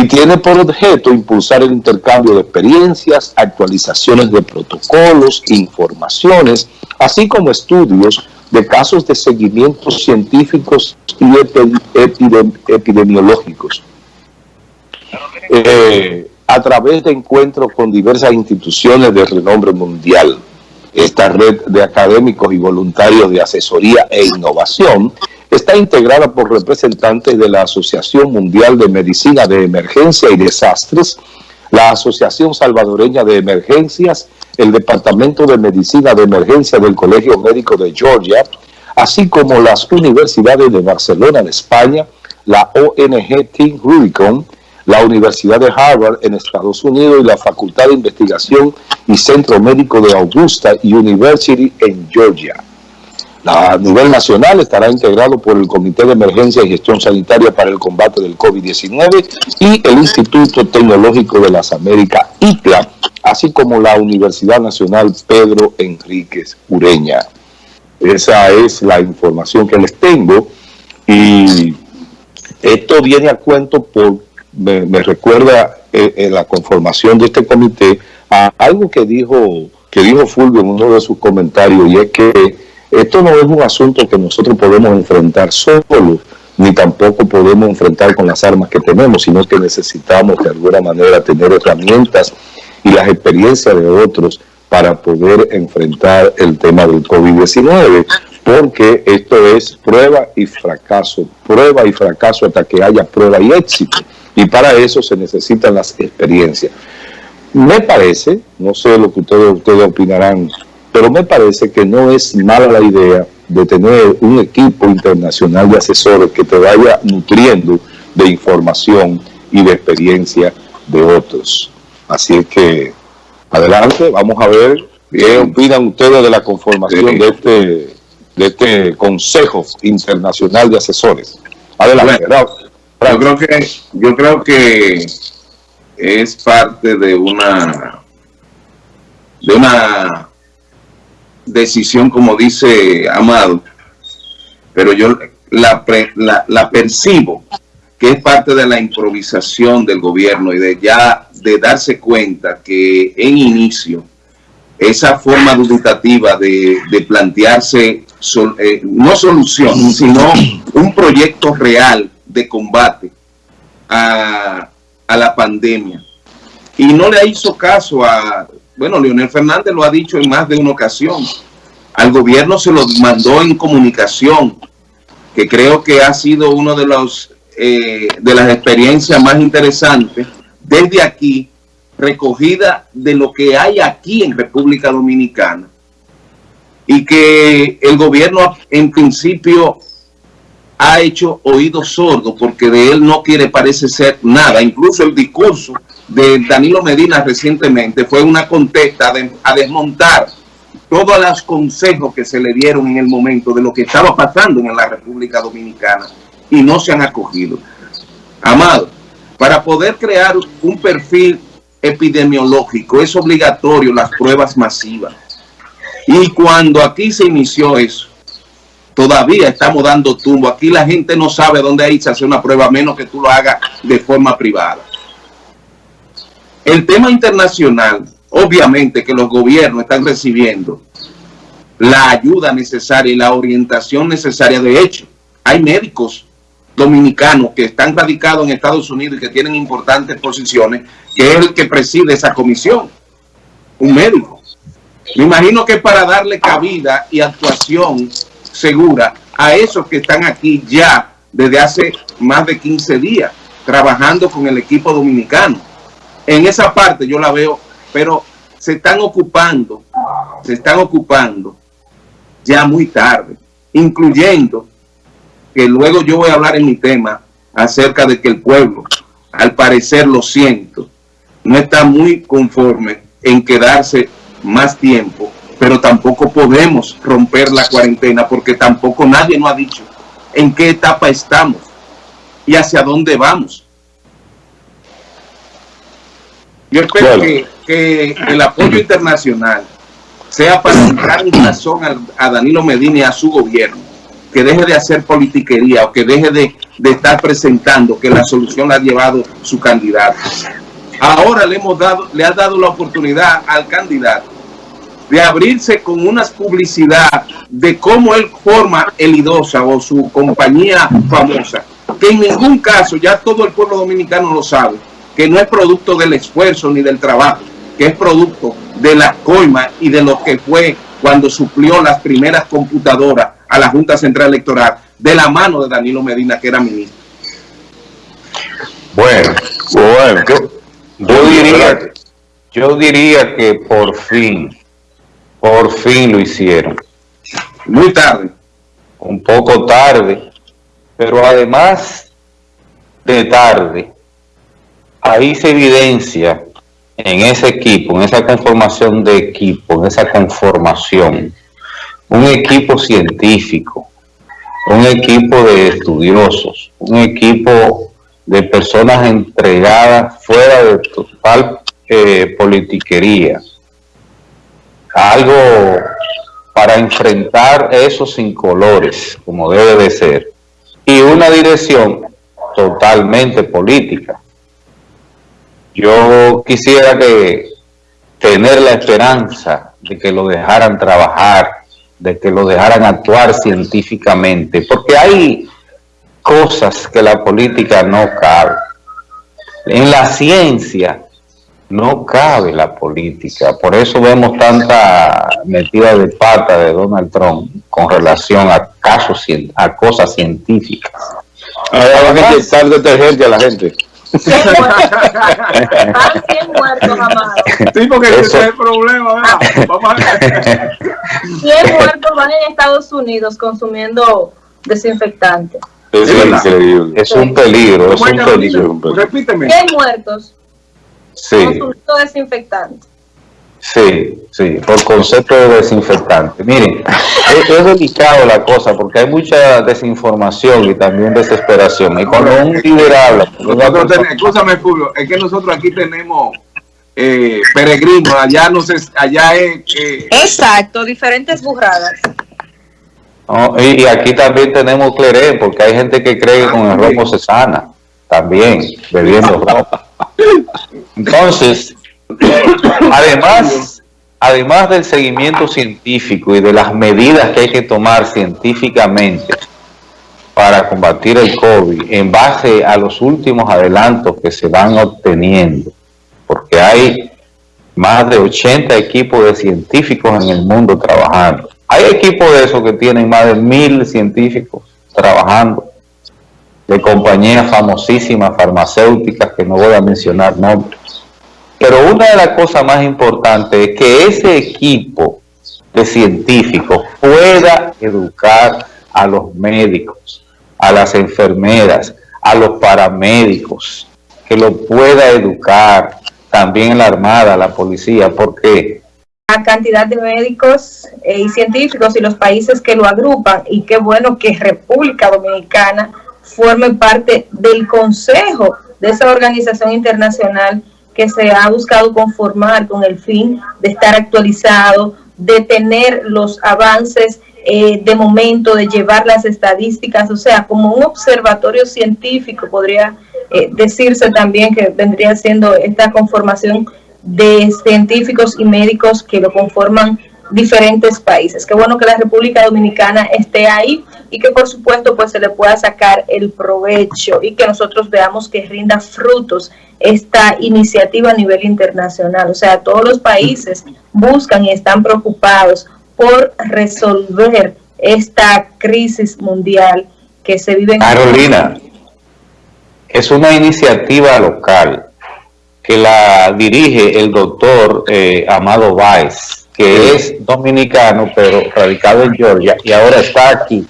y tiene por objeto impulsar el intercambio de experiencias, actualizaciones de protocolos, informaciones, así como estudios de casos de seguimientos científicos y epidemiológicos. Eh, a través de encuentros con diversas instituciones de renombre mundial. Esta red de académicos y voluntarios de asesoría e innovación está integrada por representantes de la Asociación Mundial de Medicina de Emergencia y Desastres, la Asociación Salvadoreña de Emergencias, el Departamento de Medicina de Emergencia del Colegio Médico de Georgia, así como las universidades de Barcelona en España, la ONG Team Rubicon, la Universidad de Harvard en Estados Unidos y la Facultad de Investigación y Centro Médico de Augusta University en Georgia. A nivel nacional estará integrado por el Comité de Emergencia y Gestión Sanitaria para el Combate del COVID-19 y el Instituto Tecnológico de las Américas, ITLA, así como la Universidad Nacional Pedro Enríquez Ureña. Esa es la información que les tengo y esto viene a cuento por, me, recuerda en, eh, la conformación de este comité a algo que dijo, que dijo Fulvio en uno de sus comentarios y es que esto no es un asunto que nosotros podemos enfrentar solo, ni tampoco podemos enfrentar con las armas que tenemos, sino que necesitamos de alguna manera tener herramientas y las experiencias de otros para poder enfrentar el tema del COVID-19, porque esto es prueba y fracaso, prueba y fracaso hasta que haya prueba y éxito, y para eso se necesitan las experiencias. Me parece, no sé lo que ustedes, ustedes opinarán pero me parece que no es mala la idea de tener un equipo internacional de asesores que te vaya nutriendo de información y de experiencia de otros. Así que, adelante, vamos a ver qué opinan ustedes de la conformación de este de este Consejo Internacional de Asesores. Adelante, yo creo que yo creo que es parte de una de una decisión, como dice Amado, pero yo la, la, percibo que es parte de la improvisación del gobierno y de ya de darse cuenta que en inicio esa forma dubitativa de, plantearse eh, no solución, sino un proyecto real de combate a, a la pandemia. Y no le hizo caso a bueno, Leonel Fernández lo ha dicho en más de una ocasión, al gobierno se lo mandó en comunicación, que creo que ha sido una de, eh, de las experiencias más interesantes desde aquí, recogida de lo que hay aquí en República Dominicana. Y que el gobierno en principio ha hecho oídos sordos porque de él no quiere parece ser nada. Incluso el discurso de Danilo Medina recientemente fue una contesta a desmontar todos los consejos que se le dieron en el momento de lo que estaba pasando en la República Dominicana y no se han acogido. Amado, para poder crear un perfil epidemiológico es obligatorio las pruebas masivas. Y cuando aquí se inició eso, todavía estamos dando tumbo. Aquí la gente no sabe dónde irse a hacer una prueba, menos que tú lo hagas de forma privada. El tema internacional, obviamente que los gobiernos están recibiendo la ayuda necesaria y la orientación necesaria. De hecho, hay médicos dominicanos que están radicados en Estados Unidos y que tienen importantes posiciones, que es el que preside esa comisión, un médico. Me imagino que para darle cabida y actuación segura a esos que están aquí ya desde hace más de 15 días, trabajando con el equipo dominicano en esa parte yo la veo, pero se están ocupando, se están ocupando ya muy tarde, incluyendo que luego yo voy a hablar en mi tema acerca de que el pueblo, al parecer lo siento, no está muy conforme en quedarse más tiempo, pero tampoco podemos romper la cuarentena porque tampoco nadie nos ha dicho en qué etapa estamos y hacia dónde vamos. Yo espero que, el apoyo internacional sea para entrar en razón a, Danilo Medina y a su gobierno, que deje de hacer politiquería o que deje de, de estar presentando que la solución la ha llevado su candidato. Ahora le hemos dado, le ha dado la oportunidad al candidato de abrirse con una publicidad de cómo él forma el IDOSA o su compañía famosa, que en ningún caso, ya todo el pueblo dominicano lo sabe, que no es producto del esfuerzo ni del trabajo, que es producto de la coima y de lo que fue cuando suplió las primeras computadoras a la Junta Central Electoral de la mano de Danilo Medina, que era ministro. Bueno, bueno, yo, diría, yo diría que por fin, por fin lo hicieron. Muy tarde. Un poco tarde, pero además de tarde, ahí se evidencia en ese equipo, en esa conformación de equipo, en esa conformación, un equipo científico, un equipo de estudiosos, un equipo de personas entregadas fuera de total eh, politiquería. Algo para enfrentar esos colores, como debe de ser. Y una dirección totalmente política. Yo quisiera que tener la esperanza de que lo dejaran trabajar, de que lo dejaran actuar científicamente, porque hay cosas que la política no cabe. En la ciencia no cabe la política, por eso vemos tanta metida de pata de Donald Trump con relación a casos, a cosas científicas. Ahora van a inyectar detergente a la gente. 100 muertos jamás. Sí, porque ese es el problema. ¿verdad? Vamos a ver. 100 muertos van en Estados Unidos consumiendo desinfectante. Es, increíble. Es un peligro, es un peligro. Repíteme. 100 muertos sí. consumiendo desinfectante. Sí, sí, por concepto de desinfectante. Miren, es, delicado la cosa porque hay mucha desinformación y también desesperación. Y cuando un líder habla... escúchame, Fulvio, es que nosotros aquí tenemos eh, peregrinos, allá no sé, allá es... Exacto, diferentes burradas. y, aquí también tenemos cleré, porque hay gente que cree que con el romo se sana, también, bebiendo romo. Entonces, además, además del seguimiento científico y de las medidas que hay que tomar científicamente para combatir el COVID en base a los últimos adelantos que se van obteniendo, porque hay más de 80 equipos de científicos en el mundo trabajando. Hay equipos de esos que tienen más de mil científicos trabajando, de compañías famosísimas farmacéuticas que no voy a mencionar nombres. Pero una de las cosas más importantes es que ese equipo de científicos pueda educar a los médicos, a las enfermeras, a los paramédicos, que lo pueda educar también la Armada, la policía, porque la cantidad de médicos eh, y científicos y los países que lo agrupan y qué bueno que República Dominicana forme parte del consejo de esa organización internacional que se ha buscado conformar con el fin de estar actualizado, de tener los avances eh, de momento, de llevar las estadísticas, o sea, como un observatorio científico podría eh, decirse también que vendría siendo esta conformación de científicos y médicos que lo conforman diferentes países. Qué bueno que la República Dominicana esté ahí y que por supuesto pues se le pueda sacar el provecho y que nosotros veamos que rinda frutos esta iniciativa a nivel internacional. O sea, todos los países buscan y están preocupados por resolver esta crisis mundial que se vive en... Carolina, es una iniciativa local que la dirige el doctor eh, Amado Báez que es dominicano, pero radicado en Georgia, y ahora está aquí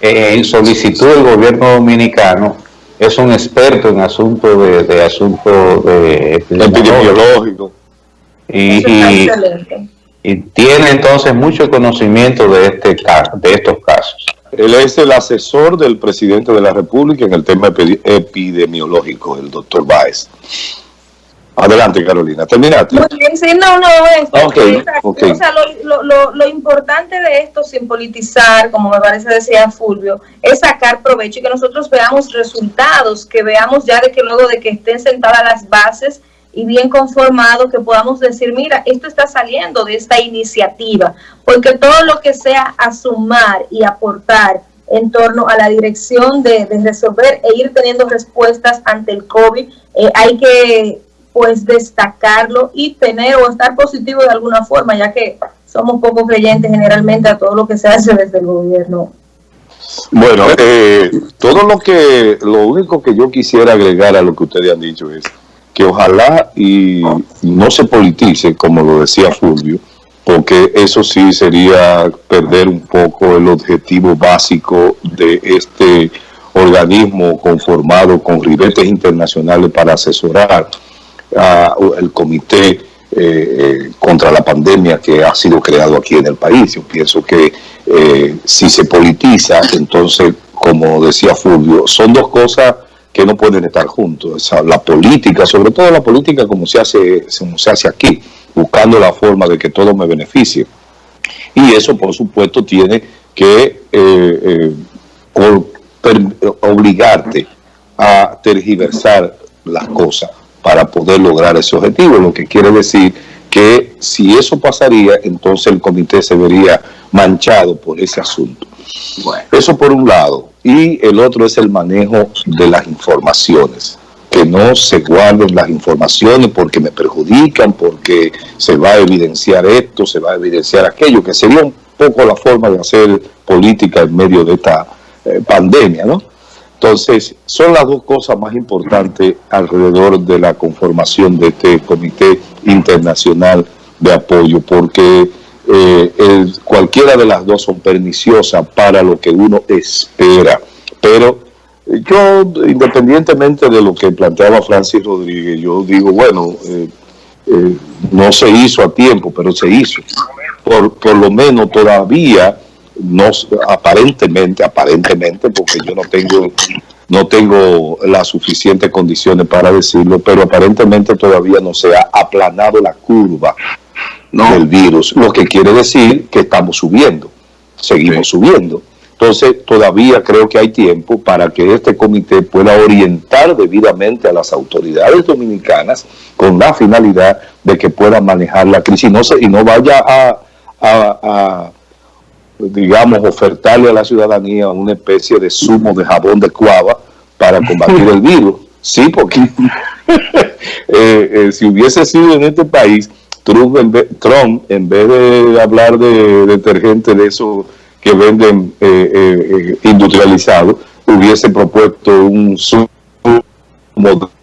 en solicitud del gobierno dominicano, es un experto en asuntos de, de asuntos de epidemiológico. Y, y, tiene entonces mucho conocimiento de este de estos casos. Él es el asesor del presidente de la República en el tema epidemiológico, el doctor Báez. Adelante, Carolina. Terminaste. Muy bien, sí, no, no, esto, Okay, okay. O sea, lo, lo, lo, importante de esto, sin politizar, como me parece decía Fulvio, es sacar provecho y que nosotros veamos resultados, que veamos ya de que luego de que estén sentadas las bases y bien conformado, que podamos decir, mira, esto está saliendo de esta iniciativa, porque todo lo que sea a sumar y aportar en torno a la dirección de, de resolver e ir teniendo respuestas ante el COVID, eh, hay que pues destacarlo y tener o estar positivo de alguna forma, ya que somos poco creyentes generalmente a todo lo que se hace desde el gobierno. Bueno, eh, todo lo que, lo único que yo quisiera agregar a lo que ustedes han dicho es que ojalá y no se politice, como lo decía Fulvio, porque eso sí sería perder un poco el objetivo básico de este organismo conformado con ribetes internacionales para asesorar el comité eh, eh, contra la pandemia que ha sido creado aquí en el país. Yo pienso que eh, si se politiza, entonces, como decía Fulvio, son dos cosas que no pueden estar juntos. La política, sobre todo la política como se hace, como se hace aquí, buscando la forma de que todo me beneficie. Y eso, por supuesto, tiene que eh, obligarte a tergiversar las cosas para poder lograr ese objetivo, lo que quiere decir que si eso pasaría, entonces el comité se vería manchado por ese asunto. Bueno, Eso por un lado. Y el otro es el manejo de las informaciones. Que no se guarden las informaciones porque me perjudican, porque se va a evidenciar esto, se va a evidenciar aquello, que sería un poco la forma de hacer política en medio de esta eh, pandemia, ¿no? Entonces, son las dos cosas más importantes alrededor de la conformación de este Comité Internacional de Apoyo, porque eh, el- cualquiera de las dos son perniciosas para lo que uno espera. Pero yo, independientemente de lo que planteaba Francis Rodríguez, yo digo, bueno, eh, eh, no se hizo a tiempo, pero se hizo. Por, por lo menos todavía, no aparentemente, aparentemente, porque yo no tengo, no tengo las suficientes condiciones para decirlo, pero aparentemente todavía no se ha aplanado la curva no, del virus, lo que quiere decir que estamos subiendo, seguimos subiendo. Entonces, todavía creo que hay tiempo para que este comité pueda orientar debidamente a las autoridades dominicanas con la finalidad de que puedan manejar la crisis. Y no, se, y no vaya a, a- a, digamos, ofertarle a la ciudadanía una especie de zumo de jabón de cuava para combatir el virus. Sí, porque eh, eh, si hubiese sido en este país, Trump en, vez, Trump, en vez de hablar de detergente de esos que venden eh, eh, industrializado, hubiese propuesto un zumo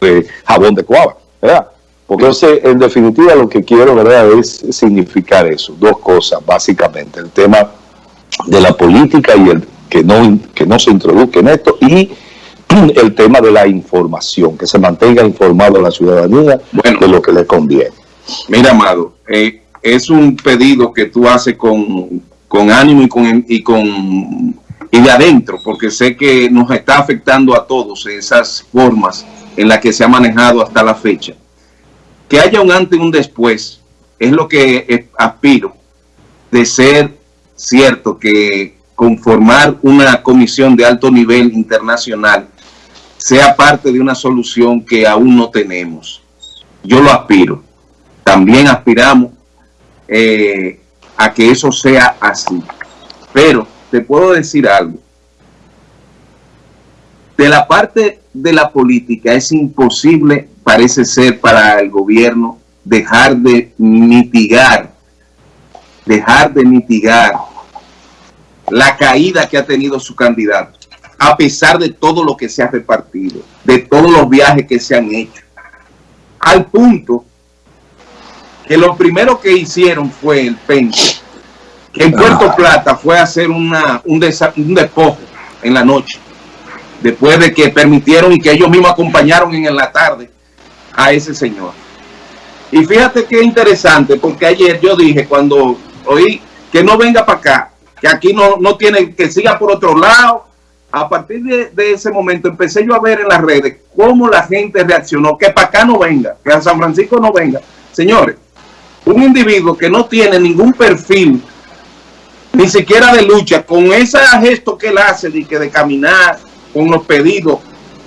de jabón de cuava, ¿verdad? Porque entonces, en definitiva, lo que quiero, ¿verdad?, es significar eso, dos cosas, básicamente, el tema de la política y el que no, que no se introduzca en esto, y el tema de la información, que se mantenga informado a la ciudadanía Bueno. de lo que le conviene. mira, Amado, eh, es un pedido que tú haces con, con ánimo y con, y con y de adentro, porque sé que nos está afectando a todos esas formas en las que se ha manejado hasta la fecha. Que haya un antes y un después es lo que eh, aspiro de ser cierto que conformar una comisión de alto nivel internacional sea parte de una solución que aún no tenemos. Yo lo aspiro. También aspiramos eh, a que eso sea así. Pero te puedo decir algo. De la parte de la política es imposible, parece ser, para el gobierno dejar de mitigar, dejar de mitigar la caída que ha tenido su candidato, a pesar de todo lo que se ha repartido, de todos los viajes que se han hecho, al punto que lo primero que hicieron fue el Pente, que en Puerto Plata fue a hacer una, un, desa- un despojo en la noche, después de que permitieron y que ellos mismos acompañaron en la tarde a ese señor. Y fíjate qué interesante, porque ayer yo dije, cuando oí que no venga para acá, que aquí no, no tiene, que siga por otro lado, a partir de, ese momento empecé yo a ver en las redes cómo la gente reaccionó, que para acá no venga, que a San Francisco no venga. Señores, un individuo que no tiene ningún perfil, ni siquiera de lucha, con ese gesto que él hace de, que de caminar, con los pedidos,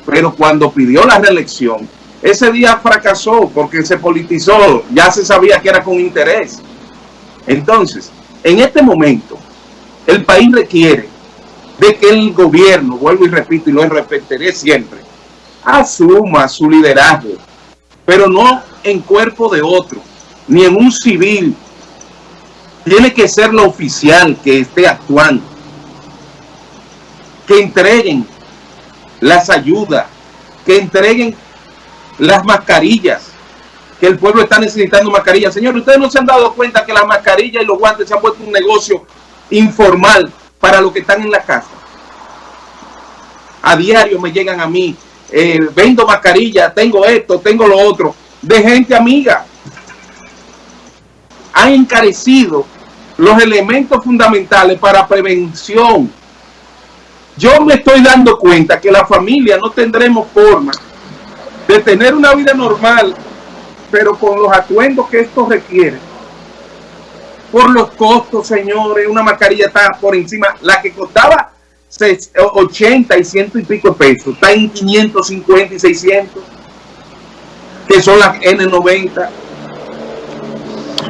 pero cuando pidió la reelección, ese día fracasó porque se politizó, ya se sabía que era con interés. Entonces, en este momento, el país requiere de que el gobierno, vuelvo y repito y lo respetaré siempre, asuma su liderazgo, pero no en cuerpo de otro, ni en un civil. Tiene que ser lo oficial que esté actuando. Que entreguen las ayudas, que entreguen las mascarillas, que el pueblo está necesitando mascarillas. Señor, ustedes no se han dado cuenta que las mascarillas y los guantes se han puesto un negocio informal para los que están en la casa. A diario me llegan a mí, eh, vendo mascarillas, tengo esto, tengo lo otro, de gente amiga. Han encarecido los elementos fundamentales para prevención. Yo me estoy dando cuenta que la familia no tendremos forma de tener una vida normal, pero con los atuendos que esto requiere por los costos, señores. Una mascarilla está por encima. La que costaba 80 y ciento y pico pesos, está en 550 y 600, que son las N90.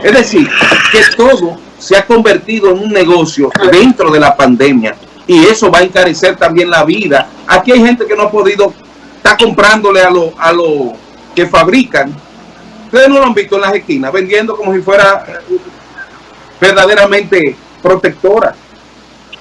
Es decir, que todo se ha convertido en un negocio dentro de la pandemia y eso va a encarecer también la vida. Aquí hay gente que no ha podido estar comprándole a los a lo que fabrican. Ustedes no lo han visto en las esquinas, vendiendo como si fuera verdaderamente protectora.